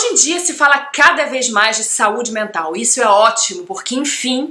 Hoje em dia se fala cada vez mais de saúde mental. Isso é ótimo, porque enfim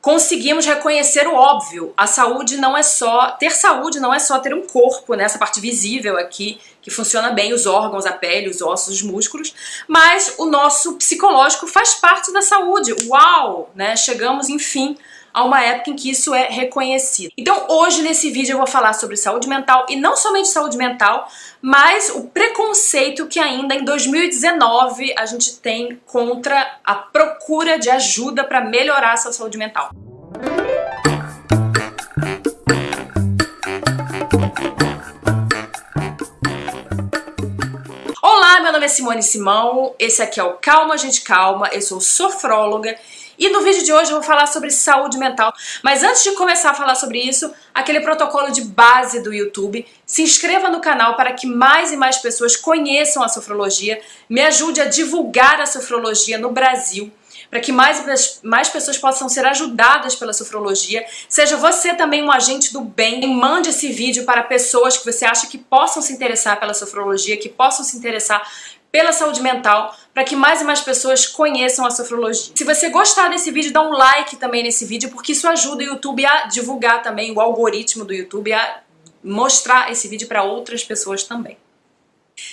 conseguimos reconhecer o óbvio. A saúde não é só... Ter saúde não é só ter um corpo, né, essa parte visível aqui, que funciona bem, os órgãos, a pele, os ossos, os músculos, mas o nosso psicológico faz parte da saúde. Uau! Né? Chegamos, enfim, a uma época em que isso é reconhecido. Então hoje nesse vídeo eu vou falar sobre saúde mental e não somente saúde mental, mas o preconceito que ainda em 2019 a gente tem contra a procura de ajuda para melhorar a sua saúde mental. Olá, meu nome é Simone Simão, esse aqui é o Calma Gente Calma, eu sou sofróloga e no vídeo de hoje eu vou falar sobre saúde mental. Mas antes de começar a falar sobre isso, aquele protocolo de base do YouTube, se inscreva no canal para que mais e mais pessoas conheçam a sofrologia, me ajude a divulgar a sofrologia no Brasil, para que mais, mais pessoas possam ser ajudadas pela sofrologia. Seja você também um agente do bem, mande esse vídeo para pessoas que você acha que possam se interessar pela sofrologia, que possam se interessar pela saúde mental, para que mais e mais pessoas conheçam a sofrologia. Se você gostar desse vídeo, dá um like também nesse vídeo, porque isso ajuda o YouTube a divulgar também, o algoritmo do YouTube a mostrar esse vídeo para outras pessoas também.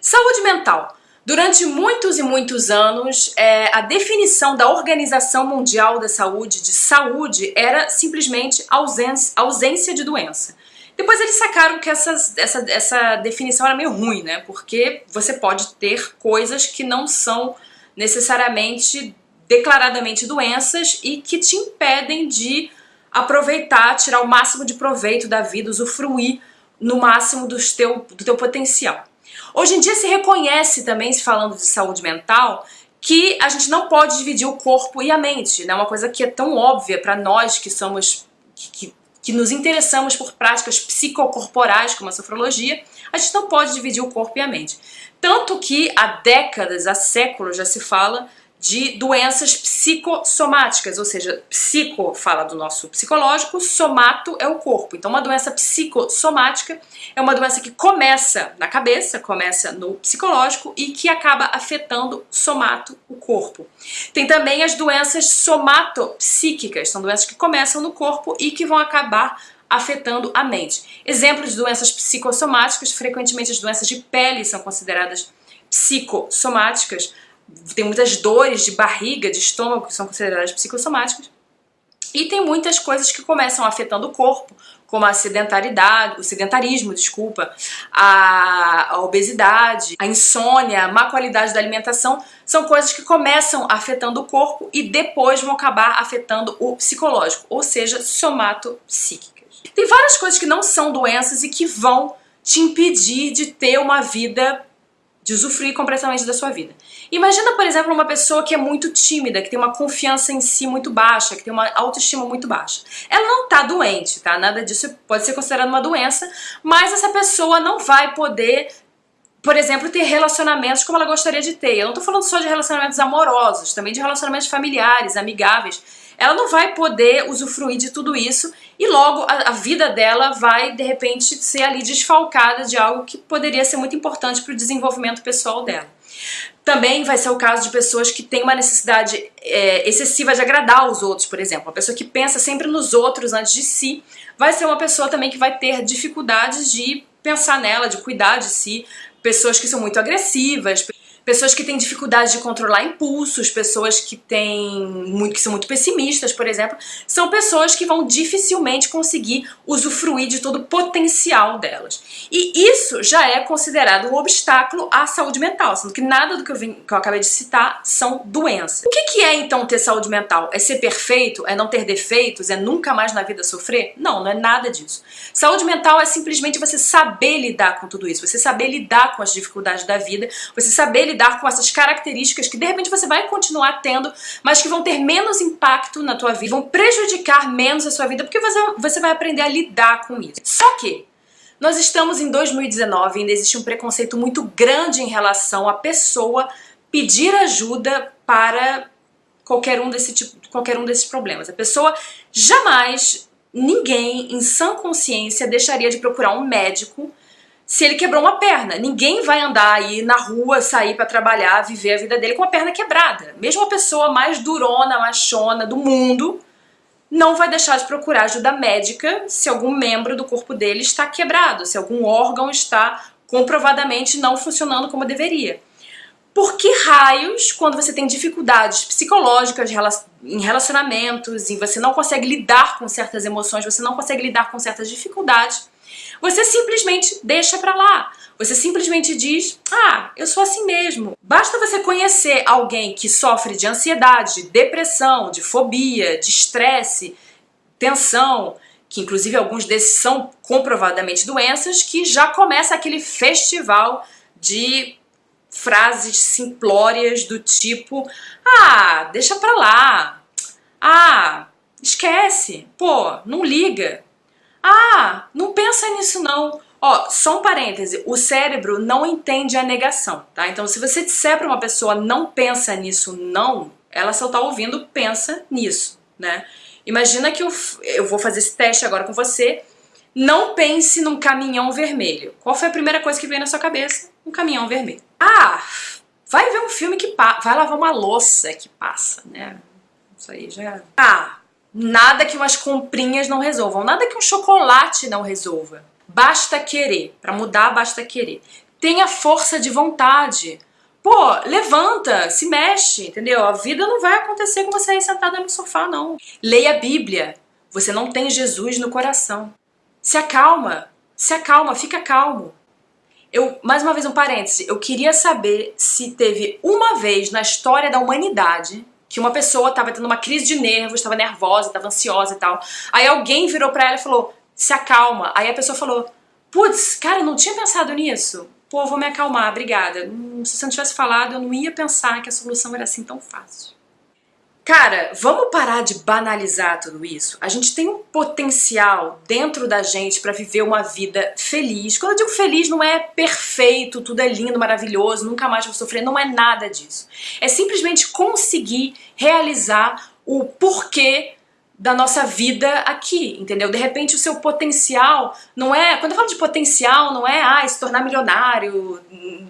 Saúde mental. Durante muitos e muitos anos, é, a definição da Organização Mundial da Saúde de saúde era simplesmente ausência, ausência de doença. Depois eles sacaram que essas, essa, essa definição era meio ruim, né? Porque você pode ter coisas que não são necessariamente declaradamente doenças e que te impedem de aproveitar, tirar o máximo de proveito da vida, usufruir no máximo do teu, do teu potencial. Hoje em dia se reconhece também, se falando de saúde mental, que a gente não pode dividir o corpo e a mente, né? Uma coisa que é tão óbvia para nós que somos, que, que que nos interessamos por práticas psicocorporais, como a sofrologia, a gente não pode dividir o corpo e a mente. Tanto que há décadas, há séculos já se fala de doenças psicossomáticas, ou seja, psico fala do nosso psicológico, somato é o corpo. Então uma doença psicossomática é uma doença que começa na cabeça, começa no psicológico e que acaba afetando somato, o corpo. Tem também as doenças somatopsíquicas, são doenças que começam no corpo e que vão acabar afetando a mente. Exemplos de doenças psicossomáticas, frequentemente as doenças de pele são consideradas psicossomáticas, tem muitas dores de barriga, de estômago, que são consideradas psicossomáticas. E tem muitas coisas que começam afetando o corpo, como a sedentaridade, o sedentarismo, desculpa, a, a, obesidade, a insônia, a má qualidade da alimentação, são coisas que começam afetando o corpo e depois vão acabar afetando o psicológico, ou seja, somatopsíquicas. Tem várias coisas que não são doenças e que vão te impedir de ter uma vida de usufruir completamente da sua vida. Imagina, por exemplo, uma pessoa que é muito tímida, que tem uma confiança em si muito baixa, que tem uma autoestima muito baixa. Ela não está doente, tá? Nada disso pode ser considerado uma doença, mas essa pessoa não vai poder por exemplo, ter relacionamentos como ela gostaria de ter. Eu não estou falando só de relacionamentos amorosos, também de relacionamentos familiares, amigáveis. Ela não vai poder usufruir de tudo isso e logo a, a vida dela vai, de repente, ser ali desfalcada de algo que poderia ser muito importante para o desenvolvimento pessoal dela. Também vai ser o caso de pessoas que têm uma necessidade é, excessiva de agradar os outros, por exemplo. Uma pessoa que pensa sempre nos outros antes de si, vai ser uma pessoa também que vai ter dificuldades de pensar nela, de cuidar de si, pessoas que são muito agressivas, pessoas que têm dificuldade de controlar impulsos, pessoas que têm muito, que são muito pessimistas, por exemplo, são pessoas que vão dificilmente conseguir usufruir de todo o potencial delas. E isso já é considerado um obstáculo à saúde mental, sendo que nada do que eu, vim, que eu acabei de citar são doenças. O que, que é então ter saúde mental? É ser perfeito? É não ter defeitos? É nunca mais na vida sofrer? Não, não é nada disso. Saúde mental é simplesmente você saber lidar com tudo isso, você saber lidar com as dificuldades da vida, você saber lidar lidar com essas características que de repente você vai continuar tendo, mas que vão ter menos impacto na tua vida, vão prejudicar menos a sua vida, porque você, você vai aprender a lidar com isso. Só que nós estamos em 2019 e ainda existe um preconceito muito grande em relação à pessoa pedir ajuda para qualquer um, desse tipo, qualquer um desses problemas. A pessoa jamais, ninguém em sã consciência deixaria de procurar um médico se ele quebrou uma perna. Ninguém vai andar aí na rua, sair para trabalhar, viver a vida dele com a perna quebrada. Mesmo a pessoa mais durona, machona do mundo, não vai deixar de procurar ajuda médica se algum membro do corpo dele está quebrado, se algum órgão está comprovadamente não funcionando como deveria. Por que raios, quando você tem dificuldades psicológicas em relacionamentos, e você não consegue lidar com certas emoções, você não consegue lidar com certas dificuldades, você simplesmente deixa pra lá. Você simplesmente diz, ah, eu sou assim mesmo. Basta você conhecer alguém que sofre de ansiedade, de depressão, de fobia, de estresse, tensão, que inclusive alguns desses são comprovadamente doenças, que já começa aquele festival de frases simplórias do tipo ah, deixa pra lá, ah, esquece, pô, não liga, ah, não pensa nisso não. Ó, só um parêntese, o cérebro não entende a negação, tá? Então se você disser pra uma pessoa não pensa nisso não, ela só tá ouvindo pensa nisso, né? Imagina que eu, eu vou fazer esse teste agora com você, não pense num caminhão vermelho. Qual foi a primeira coisa que veio na sua cabeça? Um caminhão vermelho. Ah, vai ver um filme que passa, vai lavar uma louça que passa, né? Isso aí já... Ah, nada que umas comprinhas não resolvam, nada que um chocolate não resolva. Basta querer. Para mudar, basta querer. Tenha força de vontade. Pô, levanta, se mexe, entendeu? A vida não vai acontecer com você aí sentada no sofá, não. Leia a Bíblia. Você não tem Jesus no coração. Se acalma, se acalma, fica calmo. Eu, mais uma vez um parêntese, eu queria saber se teve uma vez na história da humanidade que uma pessoa estava tendo uma crise de nervos, estava nervosa, estava ansiosa e tal. Aí alguém virou para ela e falou, se acalma. Aí a pessoa falou, putz, cara, não tinha pensado nisso. Pô, vou me acalmar, obrigada. Hum, se você não tivesse falado, eu não ia pensar que a solução era assim tão fácil. Cara, vamos parar de banalizar tudo isso? A gente tem um potencial dentro da gente para viver uma vida feliz. Quando eu digo feliz, não é perfeito, tudo é lindo, maravilhoso, nunca mais vou sofrer, não é nada disso. É simplesmente conseguir realizar o porquê da nossa vida aqui, entendeu? De repente o seu potencial não é, quando eu falo de potencial, não é ah, se tornar milionário,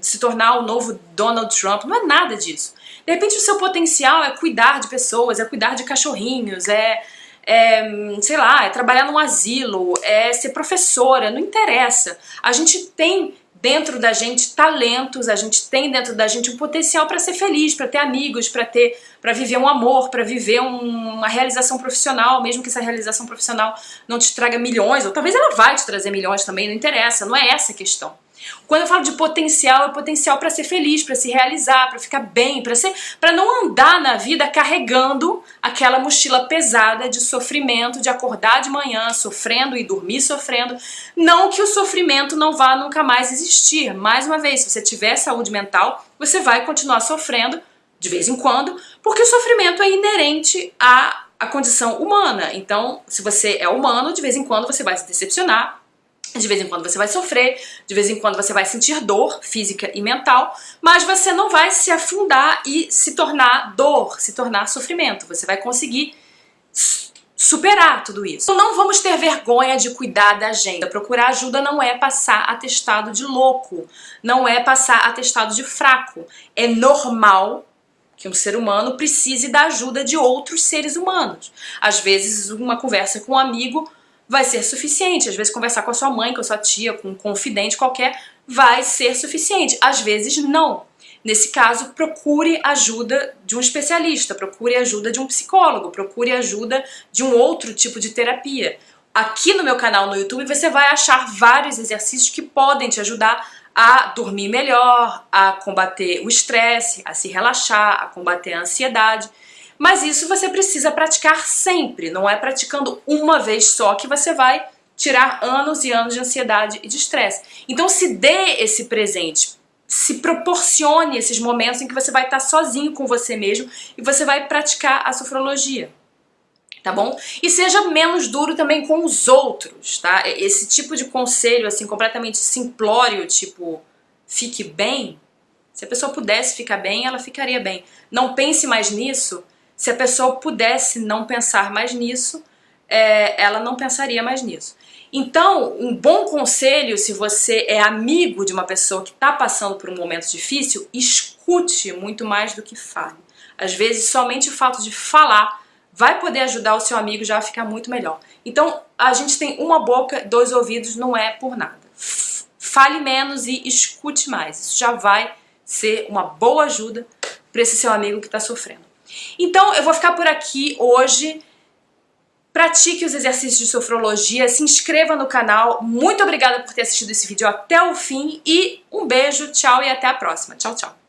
se tornar o novo Donald Trump, não é nada disso. De repente o seu potencial é cuidar de pessoas, é cuidar de cachorrinhos, é, é sei lá, é trabalhar num asilo, é ser professora, não interessa. A gente tem dentro da gente talentos, a gente tem dentro da gente um potencial para ser feliz, para ter amigos, para ter, para viver um amor, para viver um, uma realização profissional, mesmo que essa realização profissional não te traga milhões, ou talvez ela vai te trazer milhões também, não interessa, não é essa a questão. Quando eu falo de potencial, é potencial para ser feliz, para se realizar, para ficar bem, para ser, para não andar na vida carregando aquela mochila pesada de sofrimento, de acordar de manhã sofrendo e dormir sofrendo. Não que o sofrimento não vá nunca mais existir. Mais uma vez, se você tiver saúde mental, você vai continuar sofrendo de vez em quando, porque o sofrimento é inerente à, à condição humana. Então, se você é humano, de vez em quando você vai se decepcionar, de vez em quando você vai sofrer, de vez em quando você vai sentir dor física e mental, mas você não vai se afundar e se tornar dor, se tornar sofrimento. Você vai conseguir superar tudo isso. Então não vamos ter vergonha de cuidar da gente. Procurar ajuda não é passar atestado de louco, não é passar atestado de fraco. É normal que um ser humano precise da ajuda de outros seres humanos. Às vezes uma conversa com um amigo vai ser suficiente. Às vezes conversar com a sua mãe, com a sua tia, com um confidente qualquer, vai ser suficiente. Às vezes não. Nesse caso, procure ajuda de um especialista, procure ajuda de um psicólogo, procure ajuda de um outro tipo de terapia. Aqui no meu canal no YouTube você vai achar vários exercícios que podem te ajudar a dormir melhor, a combater o estresse, a se relaxar, a combater a ansiedade. Mas isso você precisa praticar sempre, não é praticando uma vez só que você vai tirar anos e anos de ansiedade e de estresse. Então se dê esse presente, se proporcione esses momentos em que você vai estar sozinho com você mesmo e você vai praticar a sofrologia. Tá bom? E seja menos duro também com os outros, tá? Esse tipo de conselho, assim, completamente simplório, tipo, fique bem, se a pessoa pudesse ficar bem, ela ficaria bem. Não pense mais nisso, se a pessoa pudesse não pensar mais nisso, é, ela não pensaria mais nisso. Então, um bom conselho, se você é amigo de uma pessoa que está passando por um momento difícil, escute muito mais do que fale. Às vezes, somente o fato de falar vai poder ajudar o seu amigo já a ficar muito melhor. Então, a gente tem uma boca, dois ouvidos, não é por nada. Fale menos e escute mais. Isso já vai ser uma boa ajuda para esse seu amigo que está sofrendo. Então, eu vou ficar por aqui hoje. Pratique os exercícios de sofrologia, se inscreva no canal. Muito obrigada por ter assistido esse vídeo até o fim e um beijo, tchau e até a próxima. Tchau, tchau.